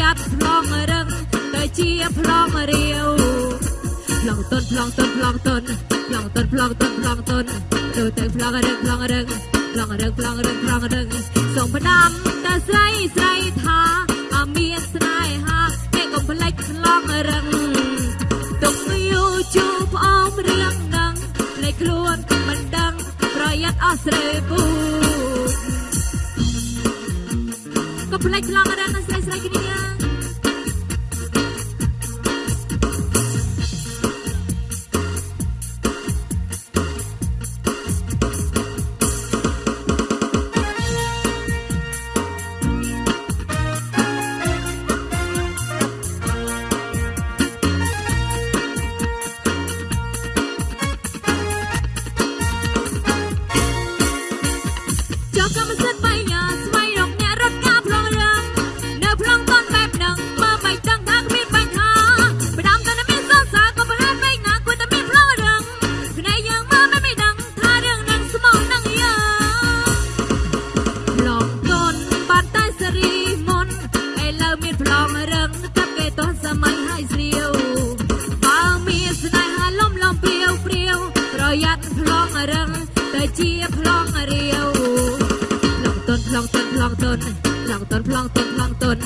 យ័ត្នប្លង់រឹងទៅជាប្លង់រាវប្លង់តុនប្លង់តុនប្លង់តុនប្លង់តុនប្លង់តុនប្លង់តុនទៅទៅប្លង់រឹងប្លង់រឹងប្លង់រឹងប្លង់រឹងប្លង់រឹងសូមផ្ដាំតែស្រីស្រីថាអមានស្នេហាគេកុំភ្លេចប្លង់រឹងទុកយូរជួផ្អមរឿងនឹងលេចខ្លួនមិនដឹងប្រយ័ត្នអស់ស្រីពូ កុំភ្លេចប្លង់រឹ ជាប្លង់រាវប្លង់តុនប្លង់តុនប្លង់តុនប្លង់តុនប្លង់តុនប្លង់តុន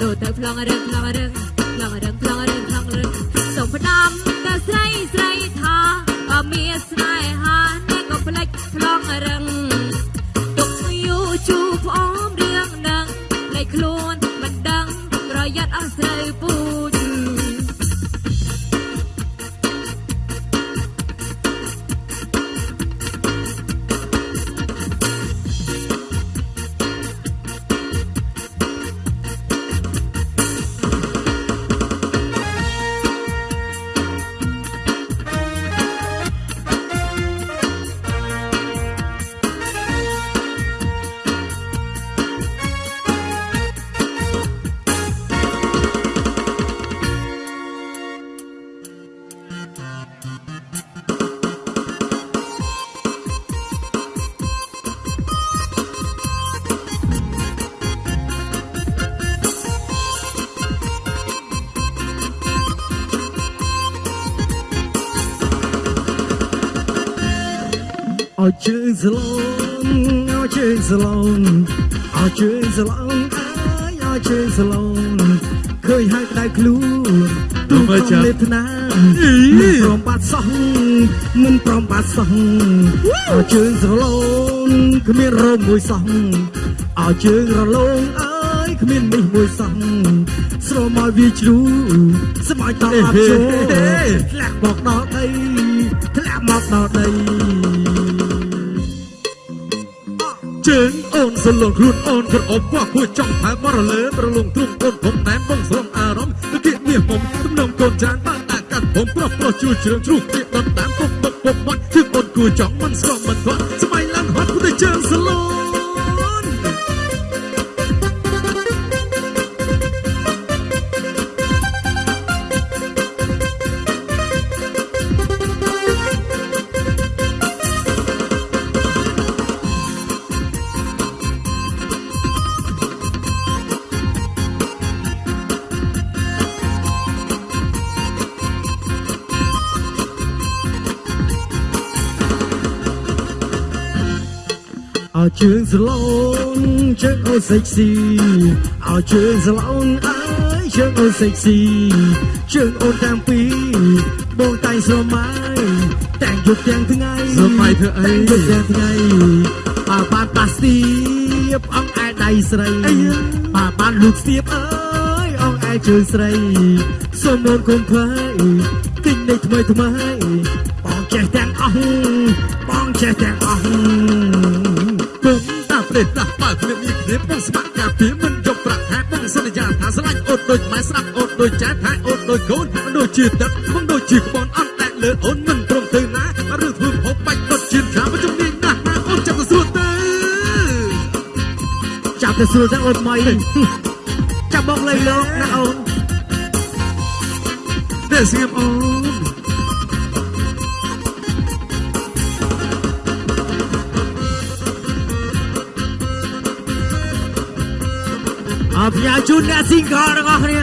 ដូរទៅប្លង់រឹងប្លង់រឹងប្លង់រឹងប្លង់រឹងប្លង់រឹងសូមផ្ដាំតែស្រីស្រីថាបើមានស្នេហាអ្នកក៏ផ្លេចប្លង់រឹងទុកយូរជូរផ្អមរឿងនឹងលេចខ្លួនមិនដឹងប្រយ័ត្នអស់ស្រូវពូ ឲ្យជើងស្លូនឲ្យជើងស្លូនឲ្យជើងស្លូនអើយឲ្យជើងស្លូនឃើញហើយក្តៅខ្លួនទូកងលេបថ្នាមិនព្រមបាត់សោះមិនព្រមបាត់សោះឲ្យជើងស្លូនគ្មានរោមមួយសោះឲ្យជើងរលោងអើយគ្មាននេះមួយសោះស្រមកវាជ្រូស្មោចតអត់ចូលធ្លាក់មកដល់ដីធ្លាក់មកដល់ដី ជើងអូនសលងខ្លួនអូនក្រអប់វ៉ាគួចង់ផែបរលើប្រលងទ្រុងកូនខ្ញុំណែបងស្រងអារម្មណ៍ទៅគៀកមាសមុំទំនងកូនច្រើនបានអាកាត់ខ្ញុំប្រុសប្រុសជួយជ្រឿងជ្រុះទៀតដុតតាមពុកពុកពុកមាត់គឺអូនគួចង់មិនស្រងមិនធាត់ស្មៃឡើងហត់ទៅជើងសលង ឲ្យជើងស្លូនជើងអូសេកស៊ីឲ្យជើងស្លូនអើយជើងអូសេកស៊ីជើងអូនតាំងពីបងតែងស្រមៃតែងយប់ទាំងថ្ងៃស្រមៃធ្វើអីតែងយប់ទាំងថ្ងៃបើបានប៉ាស្ទៀបអងឯដៃស្រីបើបានលូកស្ទៀបអើយអងឯជើងស្រីសូមអូនគុំភ័យទិញនៃថ្មីថ្មីបងចេះទាំងអស់បងចេះទាំងអស់ គុំតាប្រេតតាបើគ្មានមានគ្នាបងស្មាក់ការពីមិនយកប្រាក់ខែបងសន្យាថាស្រឡាញ់អូនដូចម៉ែស្រាប់អូនដូចចាថែអូនដូចកូនមិនដូចជាទឹកមិនដូចជាក្បនអត់តែលើអូនមិនព្រមទៅណារឿងធ្វើហូបបាច់ដុតជៀនខាមិនជំនាញណាស់ណាអូនចាប់ទៅស្រួលទៅចាប់ទៅស្រួលទាំងអូនថ្មីចាប់បងលៃលោកណាអូនតែស្ងៀមអូន អផ្ញើជូនអ្ន